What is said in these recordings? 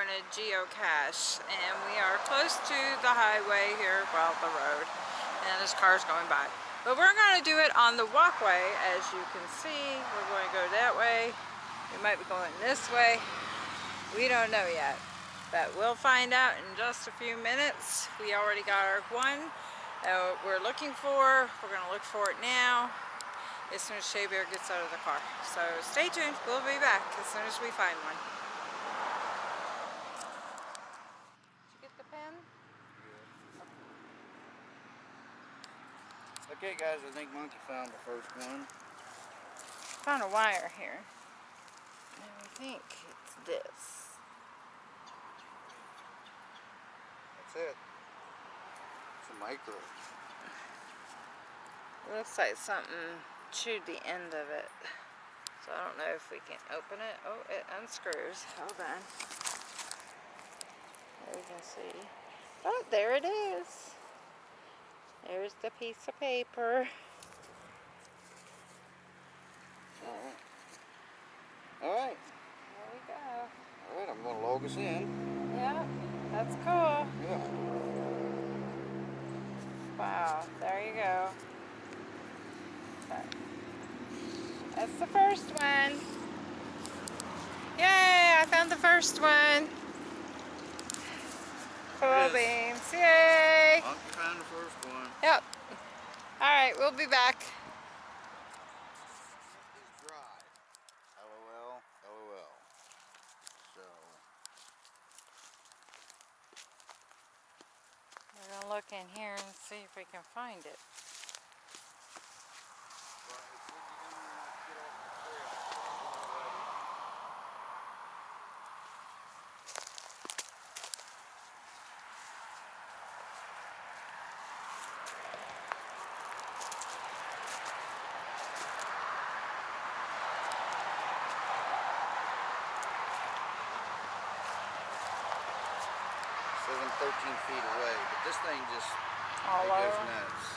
going to geocache and we are close to the highway here, well the road, and this car's going by. But we're going to do it on the walkway as you can see. We're going to go that way. We might be going this way. We don't know yet. But we'll find out in just a few minutes. We already got our one uh, we're looking for. We're going to look for it now as soon as Shea Bear gets out of the car. So stay tuned. We'll be back as soon as we find one. Did you get the pen? Guys, I think Monkey found the first one. Found a wire here. And I think it's this. That's it. It's a micro. It looks like something chewed the end of it. So I don't know if we can open it. Oh, it unscrews. Hold on. There you can see. Oh, there it is. There's the piece of paper. Alright. Alright. There we go. Alright, I'm gonna log us in. Yeah, that's cool. Yeah. Wow, there you go. That's the first one. Yay, I found the first one. Cool beans, yay. Monkey found the first one. Yep. All right, we'll be back. We're gonna look in here and see if we can find it. but it's when you don't want to get off the trail. I'm 13 feet away, but this thing just All it goes nuts.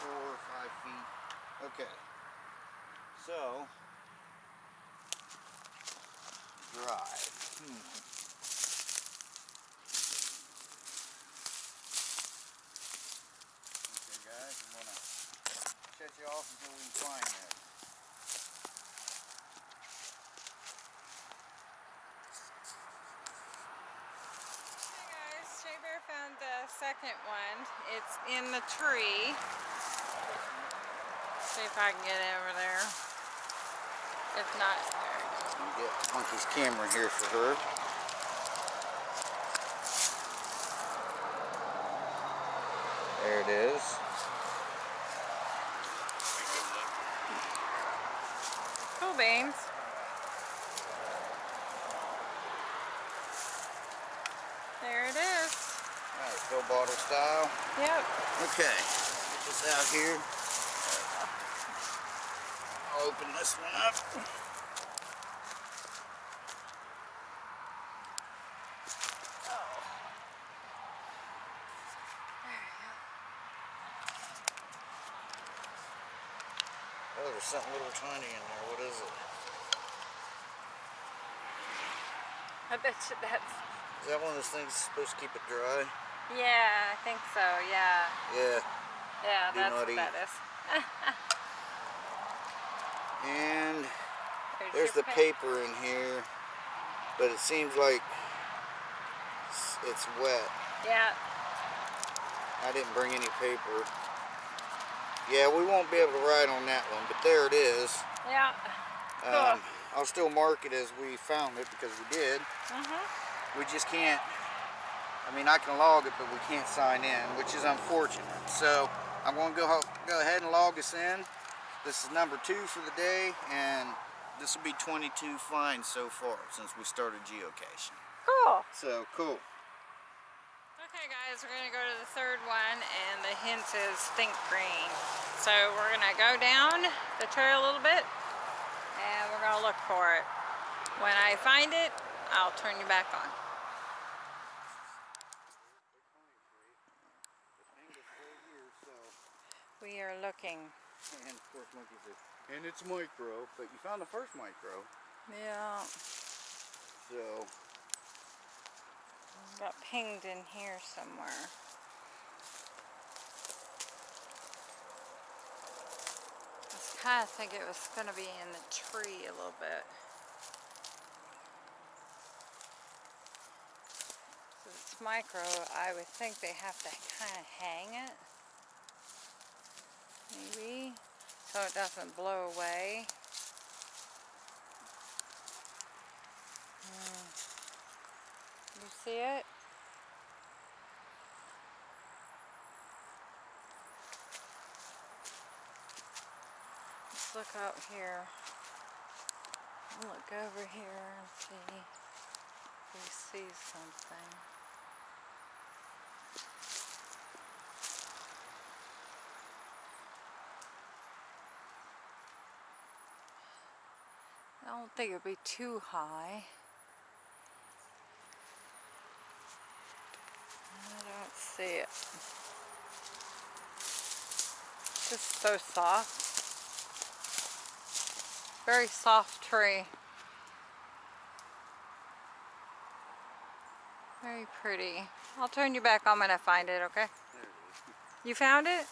Four or five feet. Okay. So, drive. Okay guys, I'm gonna shut you off until we find that. Hey guys, Shea Bear found the second one. It's in the tree. See if I can get it over there. If not, there goes. Get Monkey's camera here for her. There it is. Cool. There it is. Alright, fill bottle style. Yep. Okay, get this out here. I'll open this one up. Oh, there's something little tiny in there. What is it? I bet you that's. Is that one of those things supposed to keep it dry? Yeah, I think so. Yeah. Yeah. Yeah, Do that's what eat. that is. And There's, there's the pa- paper in here, but it seems like it's- it's wet. Yeah. I didn't bring any paper. Yeah, we won't be able to ride on that one, but there it is. Yeah. Um, I'll still mark it as we found it because we did. Mhm. We just can't, I mean, I can log it, but we can't sign in, which is unfortunate. So I'm going to go, go ahead and log us in. This is number two for the day, and this will be 22 finds so far since we started geocaching. Cool. So cool. Okay guys, we're gonna go to the third one the is think green. So we're gonna go down the trail a little bit and we're gonna look for it. When I find it, I'll turn you back on. We are looking. And of course, Monkey says, and it's micro, but you found the first micro. Yeah, So, got pinged in here somewhere. I was kind of think it was going to be in the tree a little bit. Since it's micro, I would think they have to kind of hang it. Maybe. So it doesn't blow away. Hmm. You see it? Look out here. Look over here and see if we see something. I don't think it'd be too high. I don't see it. It's Just so soft. Very soft tree. Very pretty. I'll turn you back on when I find it, okay? You found it?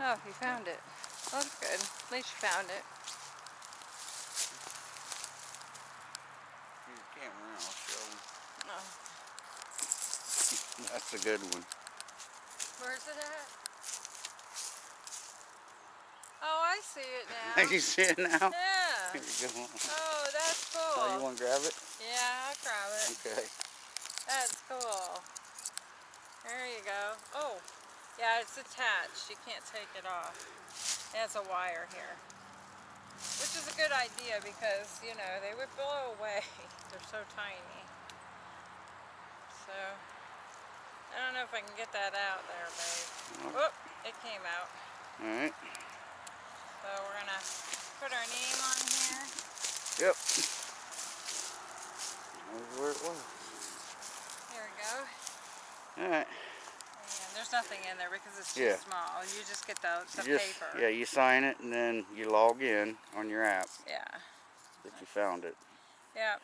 Yeah. Oh, you found it. That's good. At least you found it. Camera, I'll show 'em. Oh. That's a good one. Where's it at? Oh, I see it now. you see it now? Yeah. Here you go. Oh, that's cool. Oh, you want to grab it? Yeah, I'll grab it. Okay. That's cool. There you go. Oh, yeah, it's attached. You can't take it off. It has a wire here. Which is a good idea because, you know, they would blow away. They're so tiny. So, I don't know if I can get that out there, babe. Oh. It came out. Alright. So we're gonna put our name on here. Yep. That's where it was. Here we go. Alright. And there's nothing in there because it's too Yeah. small. You just get the, the You just, paper. yeah, you sign it and then you log in on your app Yeah. that you found it. Yep.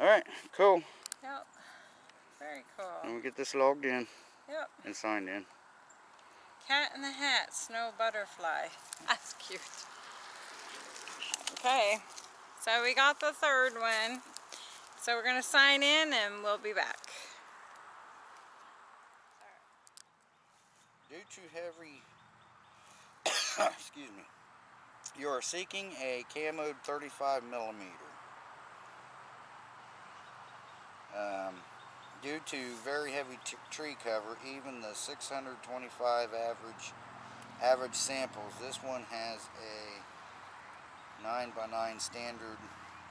Alright, cool. Yep. Very cool. Then we get this logged in Yep. and signed in. Cat in the Hat, Snow Butterfly. That's cute. Okay. So we got the third one. So we're going to sign in and we'll be back. Due to heavy, excuse me, you are seeking a camoed 35 millimeter. Um, due to very heavy tree cover, even the 625 average average samples, this one has a 9 by 9 standard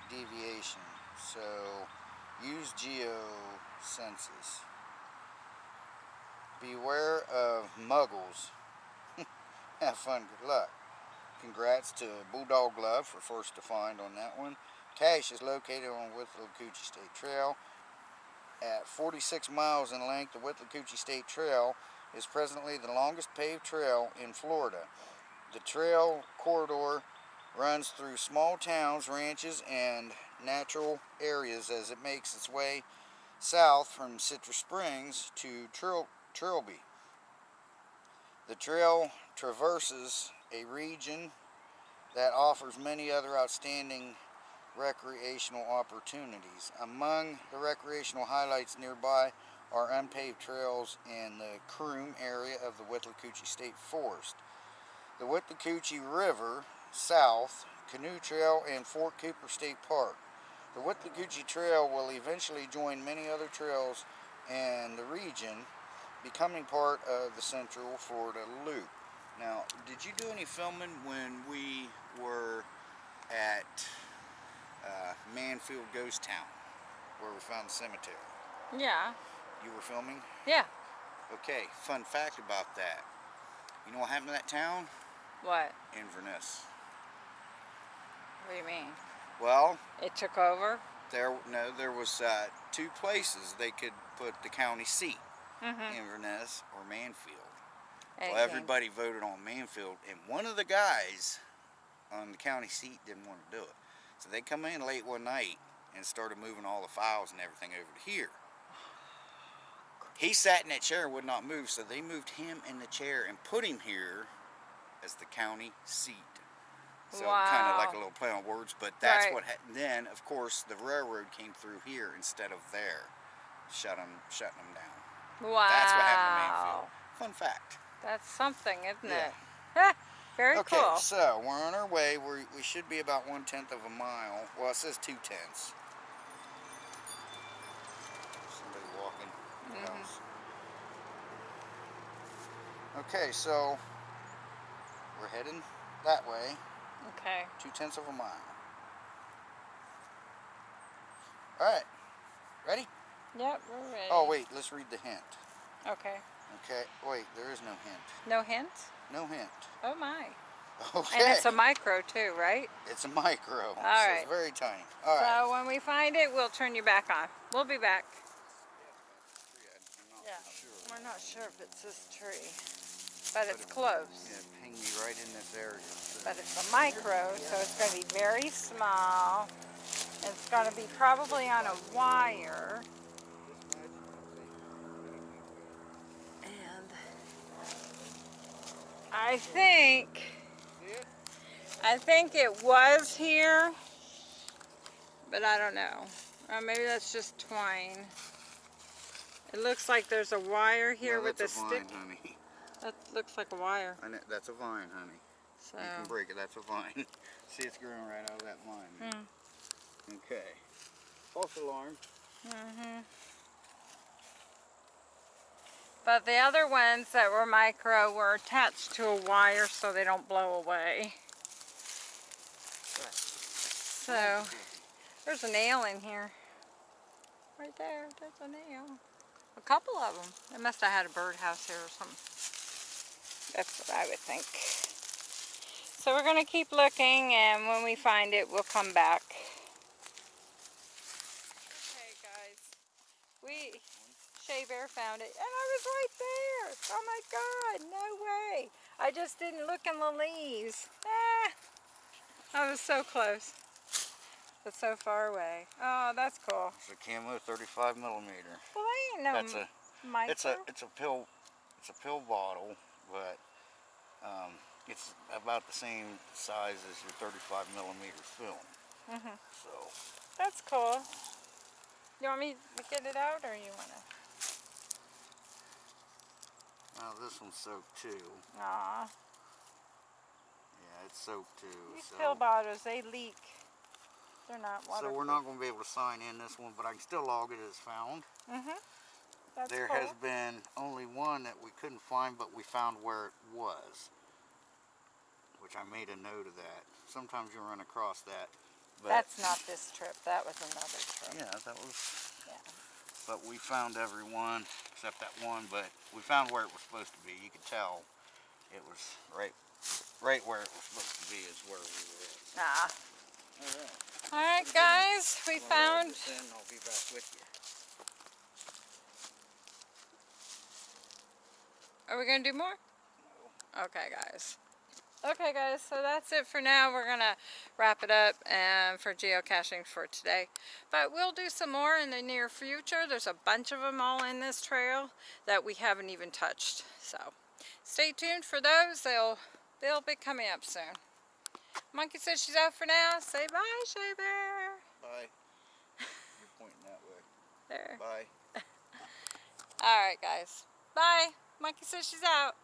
deviation. So use geo. Beware of muggles. Have fun, good luck. Congrats to Bulldog Love for first to find on that one. Cache is located on with the Withlacoochee State Trail. At 46 miles in length, the Withlacoochee State Trail is presently the longest paved trail in Florida. The trail corridor runs through small towns, ranches, and natural areas as it makes its way south from Citrus Springs to Tril Trilby. The trail traverses a region that offers many other outstanding recreational opportunities. Among the recreational highlights nearby are unpaved trails in the Croom area of the Withlacoochee State Forest. The Withlacoochee River, south, Canoe Trail, and Fort Cooper State Park. The Withlacoochee Trail will eventually join many other trails in the region, becoming part of the Central Florida Loop. Now, did you do any filming when we were at uh, Mannfield Ghost Town, where we found the cemetery? Yeah. You were filming? Yeah. Okay, fun fact about that. You know what happened to that town? What? Inverness. What do you mean? Well, It took over? there no, there was uh, two places they could put the county seat, Mm-hmm. Inverness or Mannfield. Well, everybody voted on Mannfield, and one of the guys on the county seat didn't want to do it. So they come in late one night and started moving all the files and everything over to here. He sat in that chair and would not move, so they moved him in the chair and put him here as the county seat. So kind of like a little play on words, but that's Right. what. Ha- then, of course, the railroad came through here instead of there, shut them, shutting them down. Wow. That's what happened to Mannfield. Fun fact. That's something, isn't Yeah. it? Very okay, cool. so we're on our way. We we should be about one tenth of a mile. Well, it says two tenths. Somebody walking. Who Mhm. knows? Okay, so we're heading that way. Okay. Two tenths of a mile. All right. Ready? Yep, we're ready. Oh wait, let's read the hint. Okay. Okay. Wait, there is no hint. No hint? No hint. Oh my. Okay. And it's a micro too, right? It's a micro. so right. It's very tiny. All right. So when we find it, we'll turn you back on. We'll be back. Yeah. sure. We're not sure if it's this tree, but it's it- close. Yeah, ping me right in this area. so- But it's a micro, so it's going to be very small. It's going to be probably on a wire. I think, it? I think it was here, but I don't know. Or maybe that's just twine. It looks like there's a wire here No, with a a stick. Vine, honey. That looks like a wire. Know, that's a vine, honey. So, You can break it. That's a vine. See, it's growing right out of that vine. Hmm. Okay. False alarm. hmm But the other ones that were micro were attached to a wire so they don't blow away. So, there's a nail in here. Right there, there's a nail. A couple of them. They must have had a birdhouse here or something. That's what I would think. So we're going to keep looking and when we find it, we'll come back. Okay guys, we, Shea Bear found it and I was right there. Oh my God, no way. I just didn't look in the leaves. Ah, I was so close, but so far away. Oh, that's cool. It's a camo 35 millimeter. Well, I ain't no That's a. micro. It's a. It's a pill. It's a pill bottle, but um, it's about the same size as your 35 millimeter film. Mm -hmm. So That's cool. You want me to get it out or you want to? Now this one's soaked too. Ah. Yeah, it's soaked too. these so. pill bottles, they leak. They're not So we're not going to be able to sign in this one, but I can still log it as found. Mm-hmm. There cool. has been only one that we couldn't find, but we found where it was. Which I made a note of that. Sometimes you run across that. But That's not this trip. That was another trip. Yeah, that was. Yeah. But we found every one except that one. But we found where it was supposed to be. You could tell it was right, right where it was supposed to be is where we were at. Nah. All right. All right, guys. We Well, found. log in, I'll be back with you. Are we gonna do more? Okay, guys. Okay, guys. So that's it for now. We're gonna wrap it up and for geocaching for today. But we'll do some more in the near future. There's a bunch of them all in this trail that we haven't even touched. So stay tuned for those. They'll they'll be coming up soon. Monkey says she's out for now. Say bye, Shay Bear. Bye. You're pointing that way. There. Bye. All right, guys. Bye. Monkey says she's out.